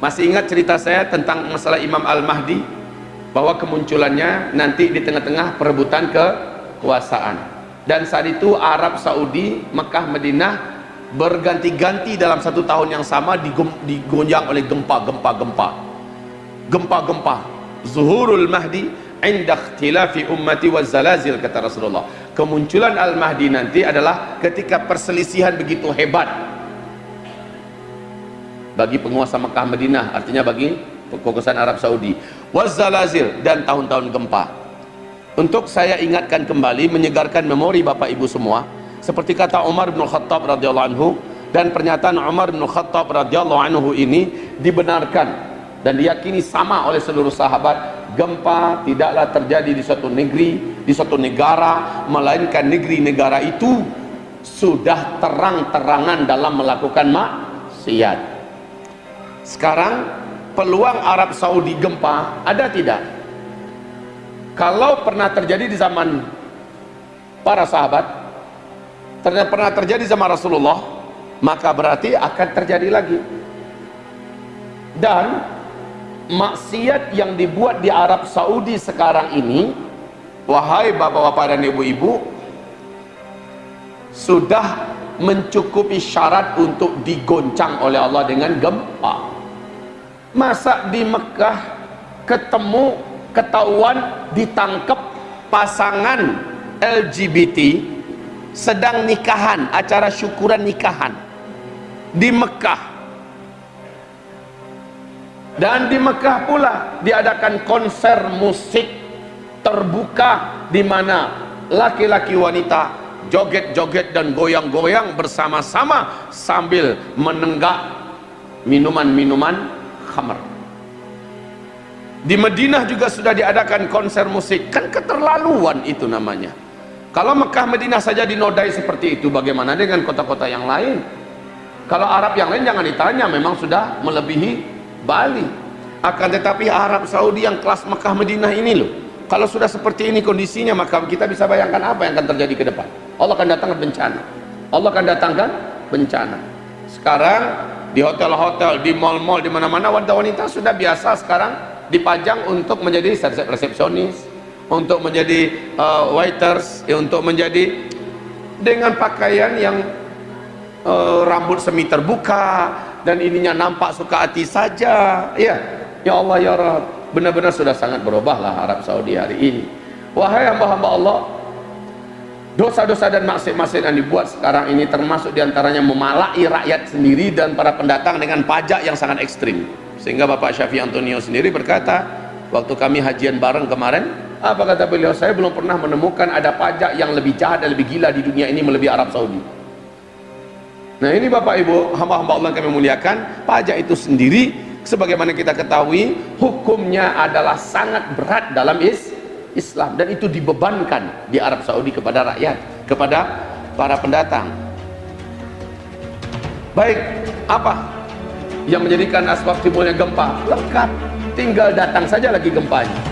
masih ingat cerita saya tentang masalah Imam Al-Mahdi? Bahwa kemunculannya nanti di tengah-tengah perebutan kekuasaan. Dan saat itu Arab Saudi Mekah Madinah berganti-ganti dalam satu tahun yang sama digonjang oleh gempa-gempa gempa gempa-gempa. Zuhurul mahdi inda ikhtilafi ummati wa zalazil kata Rasulullah. Kemunculan Al-Mahdi nanti adalah ketika perselisihan begitu hebat bagi penguasa Mekah Madinah artinya bagi kekuasaan Arab Saudi. Wazalazil dan tahun-tahun gempa. Untuk saya ingatkan kembali menyegarkan memori Bapak Ibu semua seperti kata Umar bin Khattab radhiyallahu anhu dan pernyataan Umar bin Khattab radhiyallahu anhu ini dibenarkan dan diyakini sama oleh seluruh sahabat. Gempa tidaklah terjadi di suatu negeri di suatu negara melainkan negeri-negara itu sudah terang-terangan dalam melakukan maksiat sekarang peluang Arab Saudi gempa ada tidak? Kalau pernah terjadi di zaman para sahabat, ternyata pernah terjadi zaman Rasulullah, maka berarti akan terjadi lagi. Dan maksiat yang dibuat di Arab Saudi sekarang ini, wahai bapak-bapak dan ibu-ibu, sudah mencukupi syarat untuk digoncang oleh Allah dengan gempa masa di Mekah ketemu ketahuan ditangkap pasangan LGBT sedang nikahan acara syukuran nikahan. Di Mekah. Dan di Mekah pula diadakan konser musik terbuka di mana laki-laki wanita joget-joget dan goyang-goyang bersama-sama sambil menenggak minuman-minuman khamr. Di Madinah juga sudah diadakan konser musik. Kan keterlaluan itu namanya. Kalau Mekah Madinah saja dinodai seperti itu bagaimana dengan kota-kota yang lain? Kalau Arab yang lain jangan ditanya memang sudah melebihi Bali. Akan tetapi Arab Saudi yang kelas Mekah Madinah ini loh. Kalau sudah seperti ini kondisinya maka kita bisa bayangkan apa yang akan terjadi ke depan. Allah akan datangkan bencana. Allah akan datangkan bencana. Sekarang di hotel-hotel, di mall-mall, di mana-mana wanita-wanita sudah biasa sekarang dipajang untuk menjadi resepsionis, untuk menjadi uh, waiters, ya, untuk menjadi dengan pakaian yang uh, rambut semi terbuka dan ininya nampak suka hati saja. Ya, ya Allah ya Rabb, benar-benar sudah sangat berubahlah Arab Saudi hari ini. Wahai hamba-hamba Allah, dosa-dosa dan maksiat-maksiat yang dibuat sekarang ini termasuk di antaranya memalai rakyat sendiri dan para pendatang dengan pajak yang sangat ekstrim. Sehingga Bapak Syafi Antonio sendiri berkata waktu kami hajian bareng kemarin apa kata beliau? Saya belum pernah menemukan ada pajak yang lebih jahat dan lebih gila di dunia ini melebihi Arab Saudi. Nah ini Bapak Ibu hamba-hamba Allah kami muliakan pajak itu sendiri sebagaimana kita ketahui hukumnya adalah sangat berat dalam is Islam. Dan itu dibebankan di Arab Saudi kepada rakyat kepada para pendatang. Baik apa yang menjadikan asbab timbulnya gempa? Lengkap tinggal datang saja lagi gempanya